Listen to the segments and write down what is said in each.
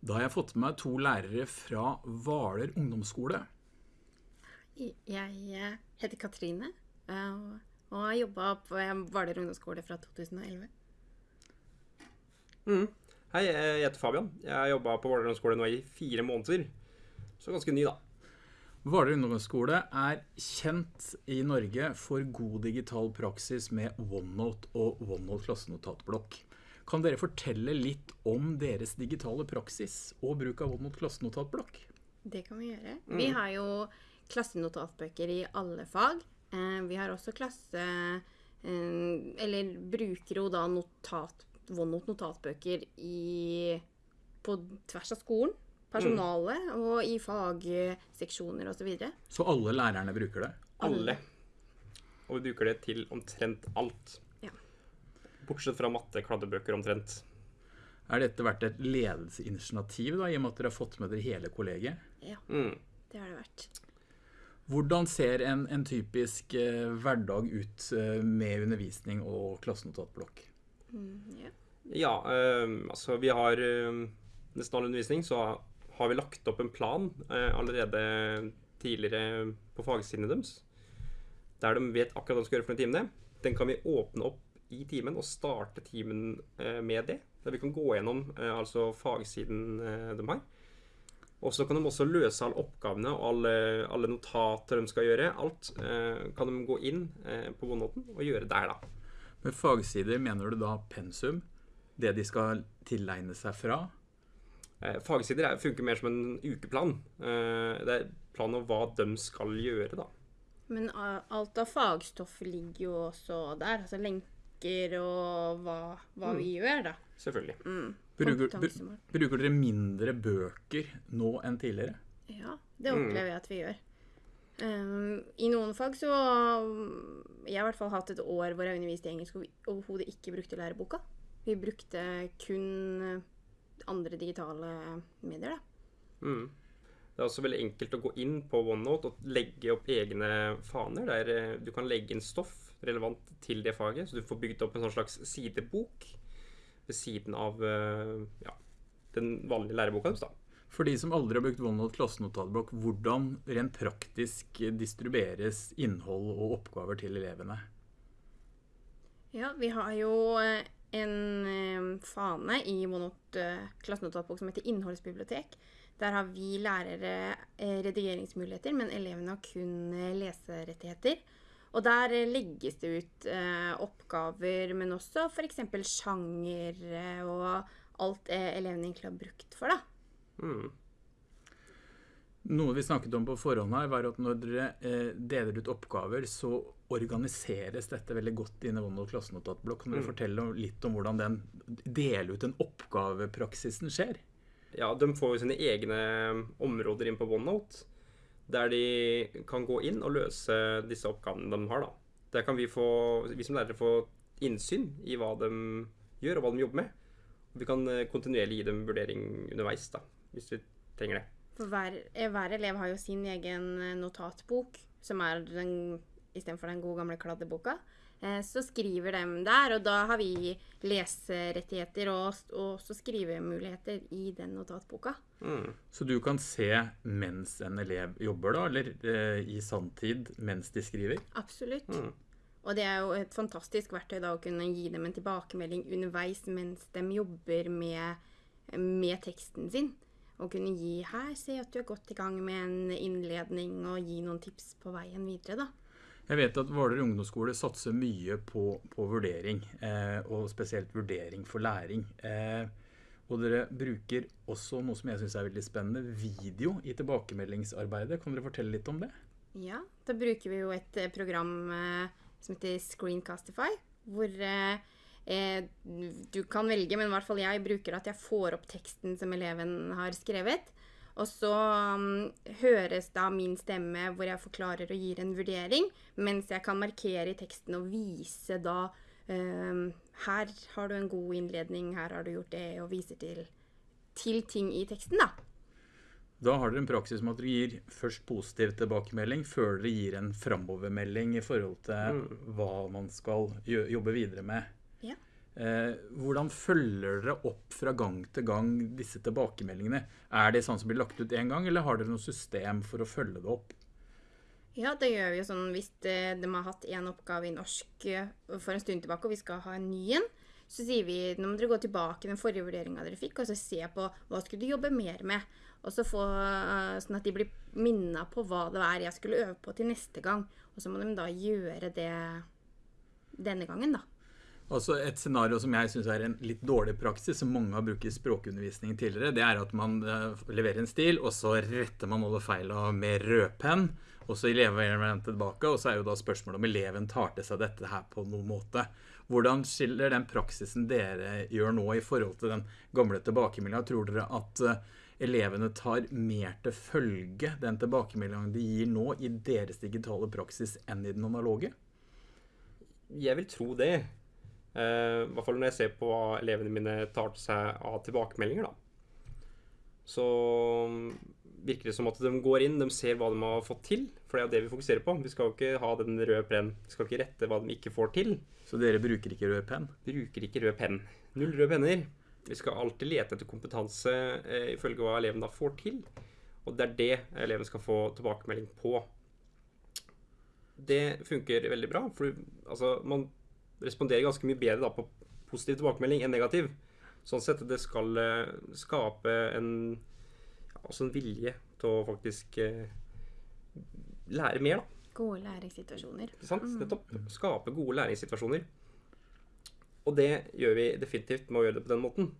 Da har jeg fått med meg to lærere fra Hvaler ungdomsskole. Jeg eh, heter Katrine eh, og har jobba på Hvaler ungdomsskole fra 2011. Mm. Hei, jeg heter Fabian. Jeg har jobba på Valer ungdomsskole nå i fire måneder. Så ganske ny, da. Hvaler ungdomsskole er kjent i Norge for god digital praksis med OneNote og OneNote klassenotatblokk. Kan dere fortelle litt om deres digitale praksis og bruk av OneNote klassenotatblokk? Det kan vi gjøre. Vi har jo klassenotatbøker i alle fag. Eh, vi har også klasse... Eh, eller bruker jo da notat, OneNote notatbøker i, på tvers av skolen. Personale og i fagseksjoner osv. Så, videre. så alle lærerne bruker det? Alle. Og vi bruker det til omtrent alt. Bortsett fra matte, kladdebøker omtrent. Er dette vært et ledelsesinitiativ, da, i og med at dere har fått med dere hele kollegiet? Ja, Mm. det har det vært. Hvordan ser en, en typisk eh, hverdag ut eh, med undervisning og klassenotatblokk? Mm, ja. Ja, eh, altså vi har eh, nesten all undervisning, så har vi lagt opp en plan eh, allerede tidligere på fagsidene deres. Der de vet akkurat hva de skal gjøre for noen timene. Den kan vi åpne opp i timen og starte timen eh, med det. Der vi kan gå gjennom eh, altså fagsiden eh, de har. Og så kan de også løse alle oppgavene og alle, alle notater de skal gjøre. Alt eh, kan de gå inn eh, på OneNoten og gjøre der, da. Med fagsider mener du da pensum? Det de skal tilegne seg fra? Eh, Fagsider er, funker mer som en ukeplan. Eh, Det er plan om hva de skal gjøre, da. Men alt av fagstoff ligger jo også der. Altså lenker og hva, hva vi gjør, da. Selvfølgelig. Mm. Bruker, br- bruker dere mindre bøker nå enn tidligere? Ja, det opplever jeg at vi gjør. Um, I noen fag så Jeg har i hvert fall hatt et år hvor jeg underviste i engelsk og vi overhodet ikke brukte læreboka. Vi brukte kun eh, andre digitale medier, da. Mm. Det er også veldig enkelt å gå inn på OneNote og legge opp egne faner. Der eh, du kan legge inn stoff relevant til det faget, så du får bygd opp en sånn slags sidebok ved siden av eh, ja, den vanlige læreboka deres. For de som aldri har brukt OneNote klassenotatblokk, hvordan rent praktisk distribueres innhold og oppgaver til elevene? Ja, vi har jo eh, en eh, fane i OneNote klassenotatbok som heter Innholdsbibliotek. Der har vi lærere redigeringsmuligheter, men elevene har kun eh, leserettigheter. Og der eh, legges det ut eh, oppgaver, men også f.eks. sjanger eh, og alt eh, elevene egentlig har brukt for, da. Mm. Noe vi snakket om på forhånd her, var at når dere eh, deler ut oppgaver, så organiseres dette veldig godt i OneNote klassenotatblokk. Kan dere fortelle om- litt om hvordan den dele ut den oppgavepraksisen skjer? Ja, de får jo sine egne områder inn på OneNote, der de kan gå inn og løse disse oppgavene de har. da. Der kan vi, få, vi som lærere få innsyn i hva de gjør, og hva de jobber med. Vi kan eh, kontinuerlig gi dem vurdering underveis, da, hvis vi trenger det. For hver, eh, hver elev har jo sin egen eh, notatbok, som er den istedenfor den gode gamle kladdeboka. Så skriver de der, og da har vi leserettigheter og, og også skrivemuligheter i den notatboka. Mm. Så du kan se mens en elev jobber, da, eller eh, i sanntid mens de skriver? Absolutt. Mm. Og det er jo et fantastisk verktøy da å kunne gi dem en tilbakemelding underveis mens de jobber med, med teksten sin. Og kunne gi 'her, se at du er godt i gang med en innledning', og gi noen tips på veien videre, da. Jeg vet at Hvaler ungdomsskole satser mye på, på vurdering, eh, og spesielt vurdering for læring. Eh, og dere bruker også noe som jeg synes er veldig spennende, video i tilbakemeldingsarbeidet. Kan dere fortelle litt om det? Ja, da bruker vi jo et eh, program eh, som heter Screencastify, hvor eh, eh, du kan velge, men i hvert fall jeg bruker at jeg får opp teksten som eleven har skrevet. Og så um, høres da min stemme hvor jeg forklarer og gir en vurdering, mens jeg kan markere i teksten og vise da Her har du en god innledning, her har du gjort det, og viser til, til ting i teksten, da. Da har dere en praksis med at dere gir først positiv tilbakemelding, før dere gir en framovermelding i forhold til hva man skal jobbe videre med. Ja. Eh, hvordan følger dere opp fra gang til gang disse tilbakemeldingene? Er det sånn som blir lagt ut én gang, eller har dere noe system for å følge det opp? Ja, det gjør vi jo sånn hvis de, de har hatt én oppgave i norsk eh, for en stund tilbake, og vi skal ha en ny en, så sier vi nå må dere gå tilbake til den forrige vurderinga dere fikk, og så se på hva skulle du jobbe mer med. Og så få, eh, Sånn at de blir minna på hva det er jeg skulle øve på til neste gang. Og så må de da gjøre det denne gangen, da. Altså Et scenario som jeg syns er en litt dårlig praksis, som mange har brukt i språkundervisning tidligere, det er at man eh, leverer en stil, og så retter man alle feila med rødpenn. Og så leverer man den tilbake, og så er jo da spørsmålet om eleven tar til seg dette her på noen måte. Hvordan skiller den praksisen dere gjør nå i forhold til den gamle tilbakemeldinga? Tror dere at eh, elevene tar mer til følge den tilbakemeldinga de gir nå i deres digitale praksis enn i den analoge? Jeg vil tro det. Uh, I hvert fall når jeg ser på hva elevene mine tar til seg av tilbakemeldinger, da. Så mm, virker det som at de går inn, de ser hva de har fått til. For det er jo det vi fokuserer på. Vi skal jo ikke ha den røde penn. Vi skal ikke rette hva de ikke får til. Så dere bruker ikke rød penn? Bruker ikke rød penn. Null røde penner. Vi skal alltid lete etter kompetanse eh, ifølge hva eleven da får til. Og det er det eleven skal få tilbakemelding på. Det funker veldig bra. For altså, man responderer ganske mye bedre da, på positiv tilbakemelding enn negativ. Sånn sett det skal eh, skape en, ja, en vilje til å faktisk eh, lære mer, da. Gode læringssituasjoner. Sant? Nettopp. Skape gode læringssituasjoner. Og det gjør vi definitivt med å gjøre det på den måten.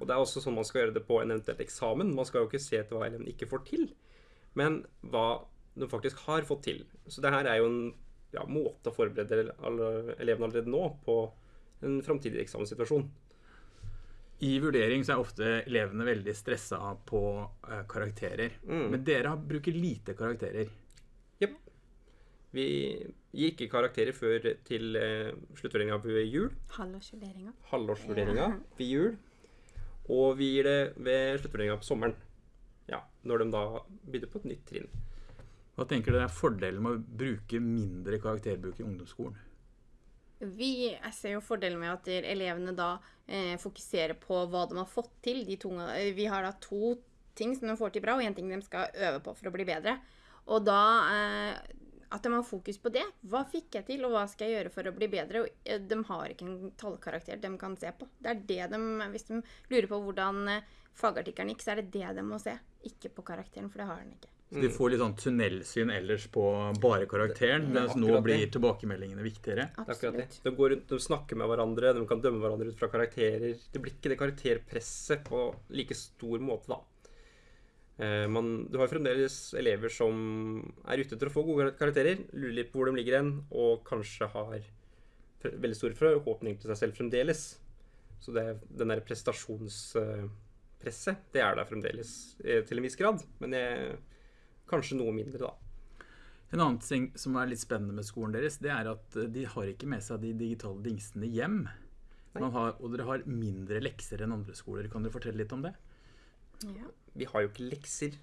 Og det er også sånn man skal gjøre det på en eventuelt eksamen. Man skal jo ikke se etter hva eleven ikke får til, men hva de faktisk har fått til. Så det her er jo en ja, måte å forberede elevene allerede nå på en framtidig eksamenssituasjon. I vurdering så er ofte elevene veldig stressa på uh, karakterer. Mm. Men dere bruker lite karakterer. Jepp. Vi gir ikke karakterer før til uh, sluttvurderinga ved jul. Halvårsvurderinga. Halvårsvurderinga ved jul. Og vi gir det ved sluttvurderinga på sommeren. Ja, når de da begynner på et nytt trinn. Hva tenker dere er fordelen med å bruke mindre karakterbruk i ungdomsskolen? Vi jeg ser jo fordelen med at elevene da eh, fokuserer på hva de har fått til. To, eh, vi har da to ting som de får til bra, og én ting de skal øve på for å bli bedre. Og da eh, at de har fokus på det. Hva fikk jeg til, og hva skal jeg gjøre for å bli bedre? Og eh, de har ikke en tallkarakter de kan se på. Det er det de, Hvis de lurer på hvordan eh, fagartikkelen gikk, så er det det de må se. Ikke på karakteren, for det har den ikke. Så de får litt sånn tunnelsyn ellers på bare karakteren, mens nå blir tilbakemeldingene viktigere. Er. Absolutt. De går rundt, de snakker med hverandre, de kan dømme hverandre ut fra karakterer. Det blir ikke det karakterpresset på like stor måte, da. Men du har fremdeles elever som er ute etter å få gode karakterer, lurer litt på hvor de ligger hen, og kanskje har veldig store forhåpninger til seg selv fremdeles. Så det, den der prestasjonspresset, det er der fremdeles eh, til en viss grad. Men jeg, kanskje noe mindre, da. En annen ting som er litt spennende med skolen deres, det er at eh, de har ikke med seg de digitale dingsene hjem. Man har, og dere har mindre lekser enn andre skoler. Kan dere fortelle litt om det? Ja. Vi har jo ikke lekser.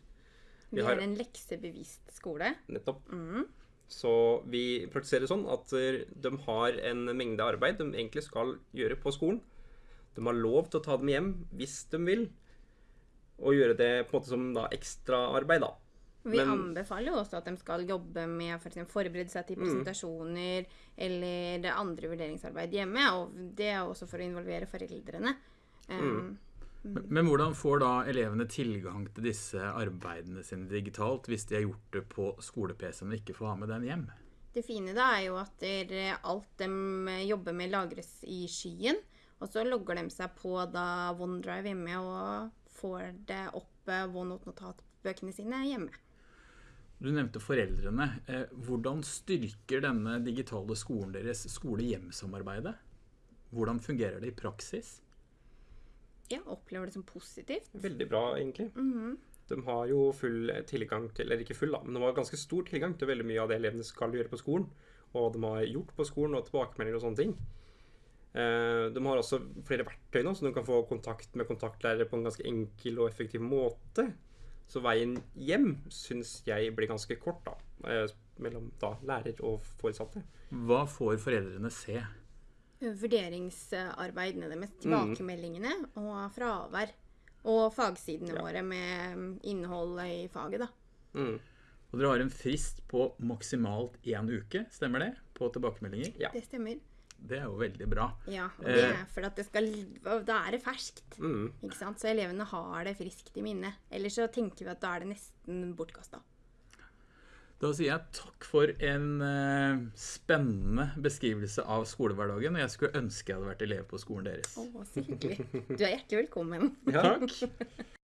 Vi har- har en leksebevisst skole. Nettopp. Mm. Så vi praktiserer sånn at eh, de har en mengde arbeid de egentlig skal gjøre på skolen. De har lov til å ta dem hjem hvis de vil, og gjøre det på en måte som da ekstraarbeid, da. Vi Men- anbefaler jo også at de skal jobbe med for eksempel forberede seg til Mm. presentasjoner eller det andre vurderingsarbeid hjemme. Og det er også for å involvere foreldrene. Um, Men, men hvordan får da elevene tilgang til disse arbeidene sine digitalt hvis de har gjort det på skole-PC-en og ikke får ha med den hjem? Det fine da er jo at alt de jobber med, lagres i skyen. Og så logger de seg på da OneDrive hjemme og får det opp eh, OneNote-notatbøkene sine hjemme. Du nevnte foreldrene. Eh, hvordan styrker denne digitale skolen deres skole-hjem-samarbeidet? Hvordan fungerer det i praksis? Ja, opplever det som positivt. Veldig bra, egentlig. Mhm. De har jo full tilgang til Eller ikke full, da, men de har ganske stor tilgang til veldig mye av det elevene skal gjøre på skolen. Og de har gjort på skolen, og tilbakemeldinger og sånne ting. Eh, De har også flere verktøy nå, så de kan få kontakt med kontaktlærere på en ganske enkel og effektiv måte. Så veien hjem syns jeg blir ganske kort, da. eh, Mellom da lærer og foresatte. Hva får foreldrene se? vurderingsarbeidene deres, tilbakemeldingene og fravær. Og fagsidene Ja. våre med mm, innholdet i faget, da. Mm. Og dere har en frist på maksimalt én uke, stemmer det? På tilbakemeldinger? Ja. Det stemmer. Det er jo veldig bra. Ja, det Eh. for at det skal Da er det ferskt. Mm. Ikke sant? Så elevene har det friskt i minnet. Ellers så tenker vi at da er det nesten bortkasta. Da sier jeg takk for en eh, spennende beskrivelse av skolehverdagen. Og jeg skulle ønske jeg hadde vært elev på skolen deres. Å, så hyggelig. Du er hjertelig velkommen. Ja. Takk.